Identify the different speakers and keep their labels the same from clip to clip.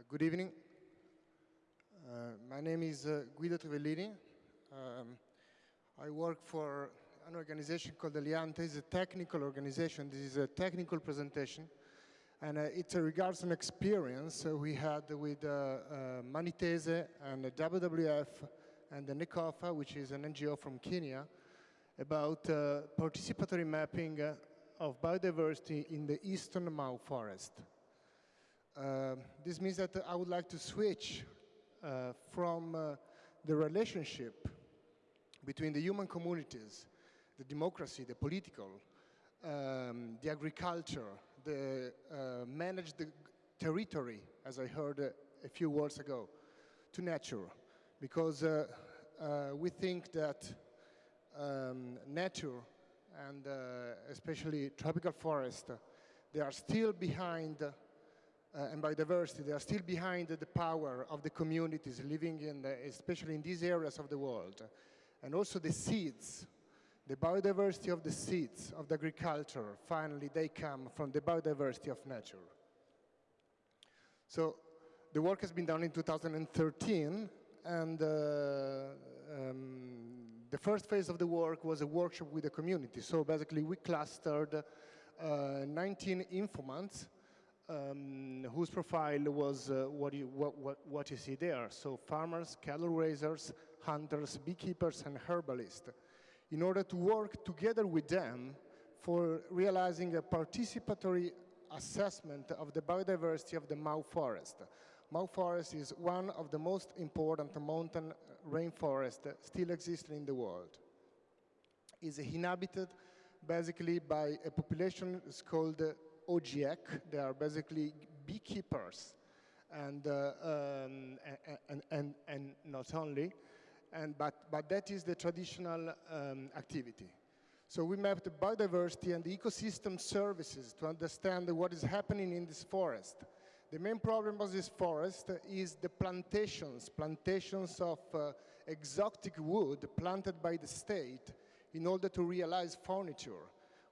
Speaker 1: Uh, good evening. Uh, my name is uh, Guido Trivellini. Um, I work for an organization called Eliante. It's a technical organization. This is a technical presentation. And uh, it regards an experience we had with uh, Mani Tese and the WWF and the NECOFA, which is an NGO from Kenya, about participatory mapping of biodiversity in the eastern Mau forest. Uh, this means that I would like to switch uh, from uh, the relationship between the human communities, the democracy, the political, um, the agriculture, the uh, managed territory, as I heard uh, a few words ago, to nature. Because uh, we think that um, nature and especially tropical forest, they are still behind and biodiversity, they are still behind the power of the communities living in, the, especially in these areas of the world. And also the seeds, the biodiversity of the seeds of the agriculture, finally they come from the biodiversity of nature. So the work has been done in 2013 and uh, um, the first phase of the work was a workshop with the community. So basically we clustered uh, 19 informants um, whose profile was uh, what, you, what, what, what, you see there. So farmers, cattle raisers, hunters, beekeepers, and herbalists, in order to work together with them for realizing a participatory assessment of the biodiversity of the Mau forest. Mau forest is one of the most important mountain rainforests still existing in the world. It's inhabited basically by a population called Ogiek. They are basically beekeepers and, uh, um, and, and, and, not only, and, but, but that is the traditional um, activity. So we mapped the biodiversity and the ecosystem services to understand what is happening in this forest. The main problem of this forest is the plantations, plantations of uh, exotic wood planted by the state in order to realize furniture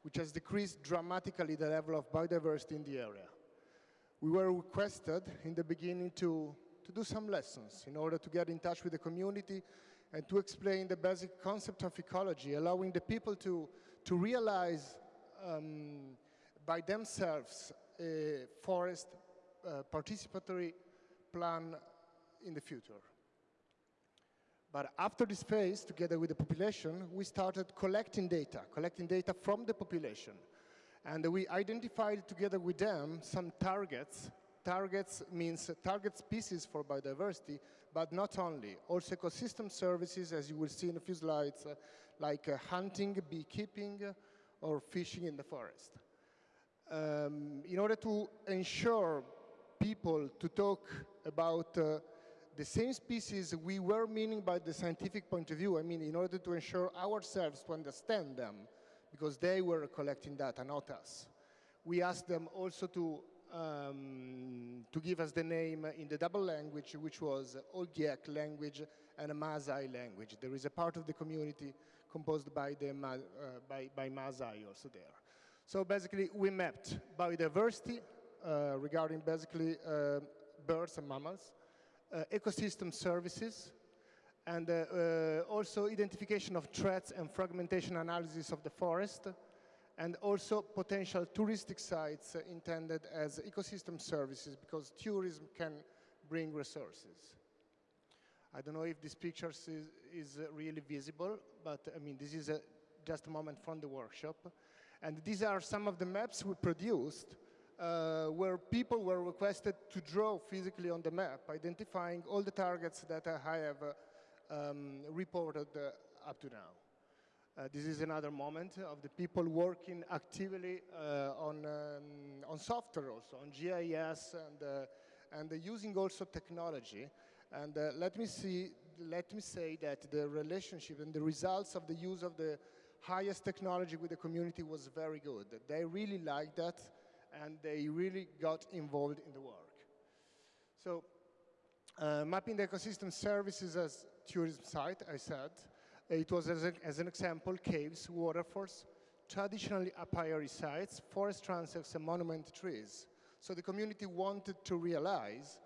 Speaker 1: which has decreased dramatically the level of biodiversity in the area. We were requested in the beginning to, to do some lessons in order to get in touch with the community and to explain the basic concept of ecology, allowing the people to, to realize um, by themselves a forest uh, participatory plan in the future. But after this phase, together with the population, we started collecting data, collecting data from the population. And we identified together with them some targets. Targets means target species for biodiversity, but not only. Also ecosystem services, as you will see in a few slides, uh, like uh, hunting, beekeeping, or fishing in the forest. Um, in order to ensure people to talk about uh, the same species we were meaning by the scientific point of view, I mean, in order to ensure ourselves to understand them, because they were collecting data, not us. We asked them also to, um, to give us the name in the double language, which was Ogiek language and Maasai language. There is a part of the community composed by, the, uh, by, by also there. So basically, we mapped biodiversity uh, regarding basically uh, birds and mammals, ecosystem services, and uh, uh, also identification of threats and fragmentation analysis of the forest, and also potential touristic sites intended as ecosystem services because tourism can bring resources. I don't know if this picture is, is really visible, but I mean, this is a, just a moment from the workshop. And these are some of the maps we produced uh, where people were requested to draw physically on the map, identifying all the targets that I have uh, um, reported uh, up to now. Uh, this is another moment of the people working actively uh, on, um, on software also, on GIS and, uh, and using also technology. And let, me see, let me say that the relationship and the results of the use of the highest technology with the community was very good. They really liked that and they really got involved in the work. So uh, mapping the ecosystem services as tourism site, I said, it was as, a, as an example, caves, waterfalls, traditionally apiary sites, forest transects, and monument trees. So the community wanted to realize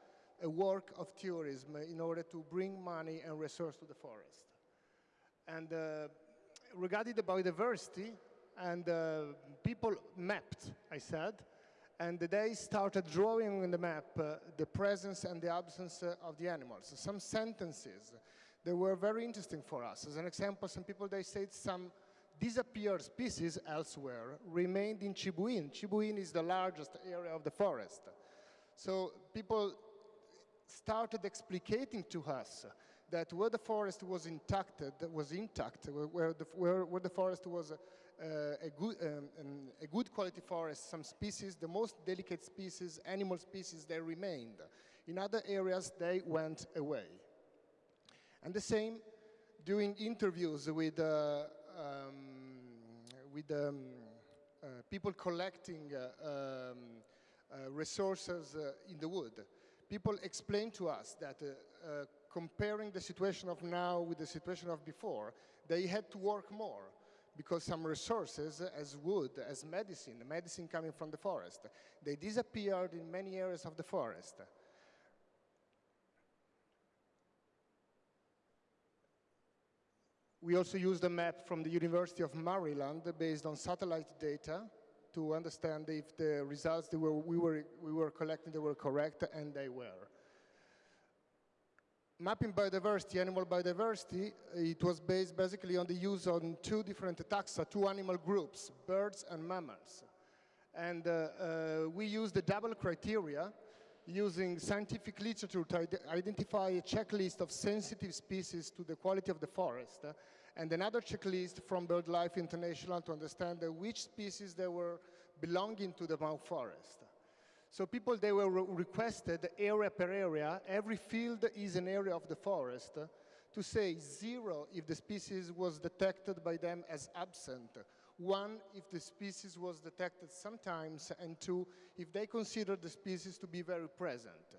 Speaker 1: a work of tourism in order to bring money and resource to the forest. And uh, regarding the biodiversity, and uh, people mapped, I said, and they started drawing on the map uh, the presence and the absence uh, of the animals. Some sentences, they were very interesting for us. As an example, some people, they said some disappeared species elsewhere remained in Chibuin. Chibuin is the largest area of the forest. So people started explicating to us that where the forest was intact, was intact, where the, where, where the forest was a, good, um, a good quality forest, some species, the most delicate species, animal species, they remained. In other areas, they went away. And the same doing interviews with, uh, um, with um, uh, people collecting uh, um, uh, resources uh, in the wood. People explain to us that comparing the situation of now with the situation of before, they had to work more because some resources as wood, as medicine, medicine coming from the forest, they disappeared in many areas of the forest. We also used a map from the University of Maryland based on satellite data to understand if the results that we, were, we were collecting they were correct, and they were. Mapping biodiversity, animal biodiversity, it was based basically on the use on two different taxa, two animal groups, birds and mammals. And uh, uh, we used the double criteria using scientific literature to identify a checklist of sensitive species to the quality of the forest and another checklist from BirdLife International to understand which species they were belonging to the Mau forest. So people, they were re requested area per area, every field is an area of the forest, to say zero if the species was detected by them as absent, one if the species was detected sometimes, and two if they considered the species to be very present.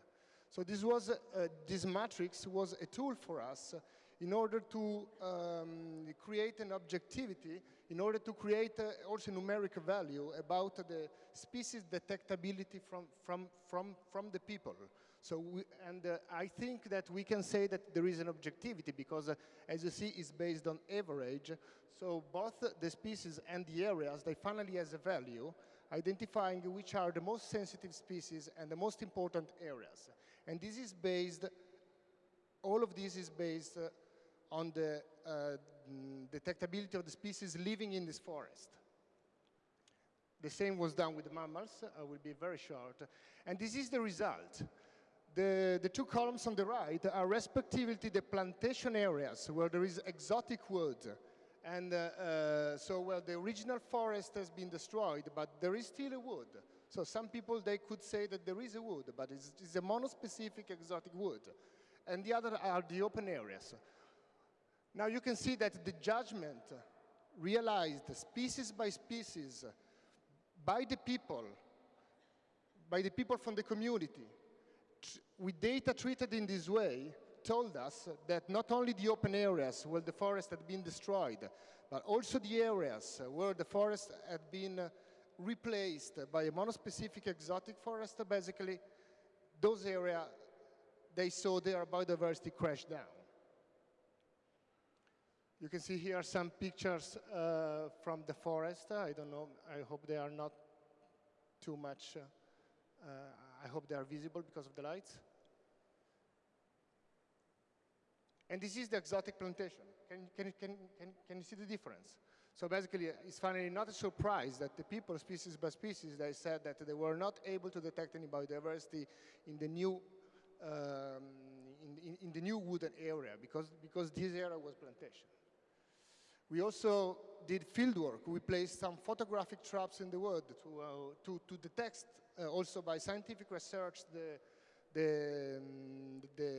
Speaker 1: So this was, uh, this matrix was a tool for us in order to um, create an objectivity, in order to create uh, also numeric value about the species detectability from, from, from, from the people. So, we, and uh, I think that we can say that there is an objectivity because, uh, as you see, it's based on average. So both the species and the areas, they finally has a value, identifying which are the most sensitive species and the most important areas. And this is based, all of this is based uh, on the uh, detectability of the species living in this forest. The same was done with the mammals. I will be very short. And this is the result. The, the two columns on the right are respectively the plantation areas where there is exotic wood. And uh, uh, so, well, the original forest has been destroyed, but there is still a wood. So some people, they could say that there is a wood, but it's, it's a monospecific exotic wood. And the other are the open areas. Now you can see that the judgment realized species by species by the people, by the people from the community, with data treated in this way, told us that not only the open areas where the forest had been destroyed, but also the areas where the forest had been replaced by a monospecific exotic forest, basically, those areas, they saw their biodiversity crash down. You can see here some pictures uh, from the forest. I don't know, I hope they are not too much, uh, I hope they are visible because of the lights. And this is the exotic plantation. Can, can, can, can, can you see the difference? So basically, it's finally not a surprise that the people, species by species, they said that they were not able to detect any biodiversity in the new, um, in, in, in, the new wooded area because, because this area was plantation. We also did field work. We placed some photographic traps in the wood to, uh, to, to, detect, uh, also by scientific research, the, the, um, the,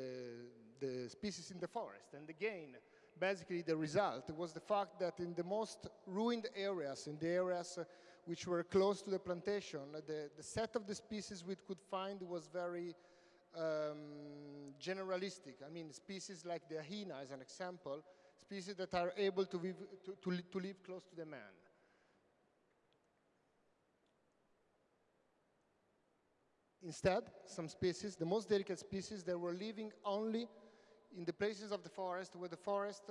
Speaker 1: the species in the forest. And again, basically the result was the fact that in the most ruined areas, in the areas uh, which were close to the plantation, the, the set of the species we could find was very um, generalistic. I mean, species like the hyena, as an example, species that are able to, live, to, to, to live close to the man. Instead, some species, the most delicate species, they were living only in the places of the forest where the forest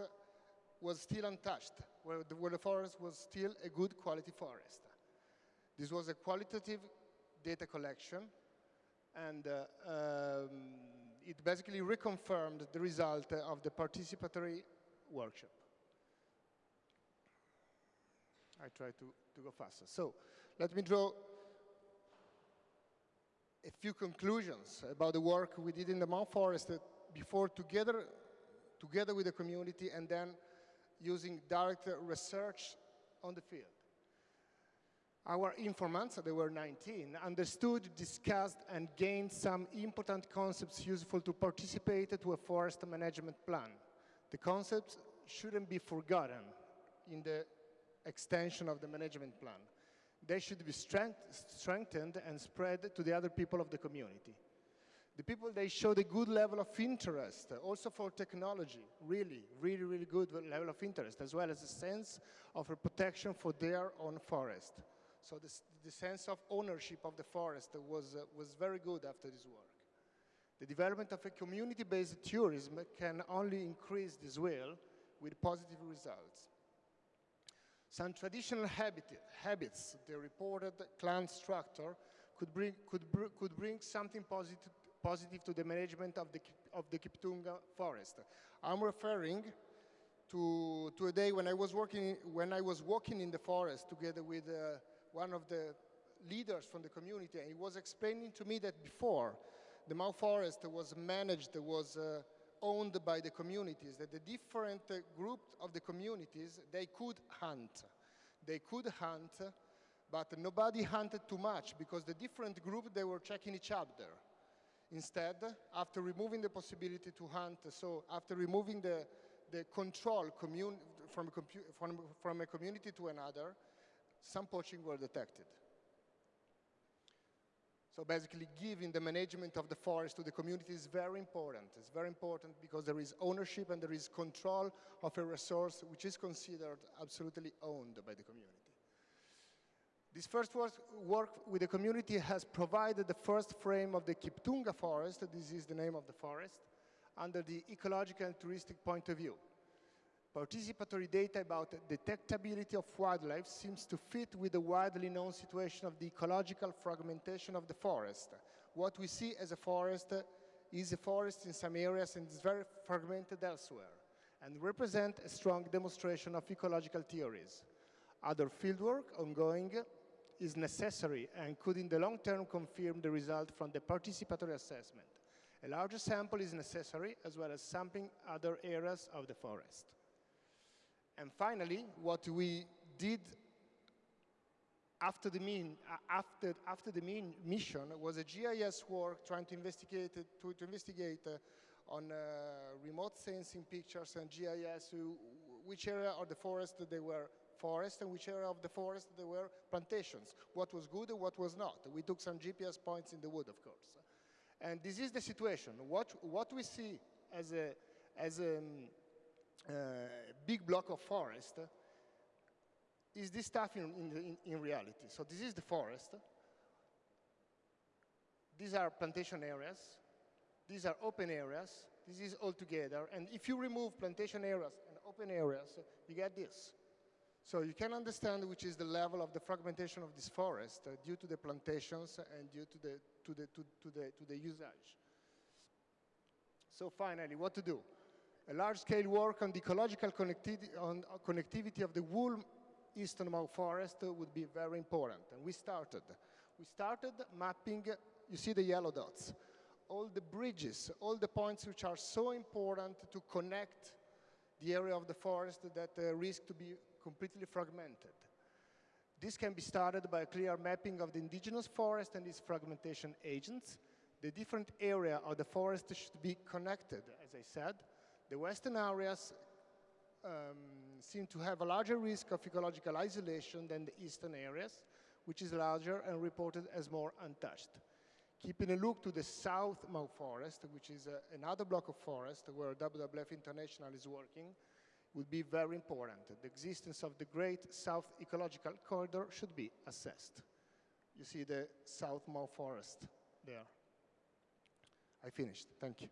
Speaker 1: was still untouched, where the, where the forest was still a good quality forest. This was a qualitative data collection, and uh, um, it basically reconfirmed the result of the participatory workshop. I try to, to go faster. So let me draw a few conclusions about the work we did in the Mount Forest before together, together with the community and then using direct research on the field. Our informants, there were 19, understood, discussed, and gained some important concepts useful to participate to a forest management plan. The concepts shouldn't be forgotten in the extension of the management plan. They should be strength, strengthened and spread to the other people of the community. The people, they showed a good level of interest, also for technology, really, really, really good level of interest, as well as a sense of a protection for their own forest. So this, the sense of ownership of the forest was, uh, was very good after this work. The development of a community-based tourism can only increase this will with positive results. Some traditional habit, habits, the reported clan structure, could bring, could, br could bring something positive positive to the management of the, of the Kiptunga forest. I'm referring to, to a day when I was working, when I was walking in the forest together with uh, one of the leaders from the community, and he was explaining to me that before the Mau forest was managed, was uh, owned by the communities, that the different uh, groups of the communities, they could hunt. They could hunt, but nobody hunted too much because the different groups, they were checking each other. Instead, after removing the possibility to hunt, so after removing the, the control from, from, from a community to another, some poaching were detected. So basically giving the management of the forest to the community is very important. It's very important because there is ownership and there is control of a resource which is considered absolutely owned by the community. This first work, with the community has provided the first frame of the Kiptunga forest, this is the name of the forest, under the ecological and touristic point of view. Participatory data about detectability of wildlife seems to fit with the widely known situation of the ecological fragmentation of the forest. What we see as a forest is a forest in some areas and is very fragmented elsewhere, and represent a strong demonstration of ecological theories. Other fieldwork ongoing is necessary and could in the long term confirm the result from the participatory assessment. A larger sample is necessary as well as sampling other areas of the forest. And finally, what we did after the, mean, after, after the mean mission was a GIS work trying to investigate, to, to investigate uh, on uh, remote sensing pictures and GIS which area of the forest they were forest and which area of the forest there were plantations, what was good and what was not. We took some GPS points in the wood, of course. And this is the situation. What, what we see as a, as a um, uh, big block of forest is this stuff in, in, in reality. So this is the forest. These are plantation areas. These are open areas. This is all together. And if you remove plantation areas and open areas, you get this. So you can understand which is the level of the fragmentation of this forest uh, due to the plantations and due to the, to, the, to, to, the, to the usage. So finally, what to do? A large-scale work on the ecological connectivity, on uh, connectivity of the whole eastern Mau forest would be very important. And we started. We started mapping, you see the yellow dots, all the bridges, all the points which are so important to connect the area of the forest that uh, risk to be completely fragmented. This can be started by a clear mapping of the indigenous forest and its fragmentation agents. The different area of the forest should be connected, as I said. The western areas um, seem to have a larger risk of ecological isolation than the eastern areas, which is larger and reported as more untouched. Keeping a look to the South Mau Forest, which is uh, another block of forest where WWF International is working, would be very important. The existence of the Great South Ecological Corridor should be assessed. You see the South Mau Forest there. I finished. Thank you.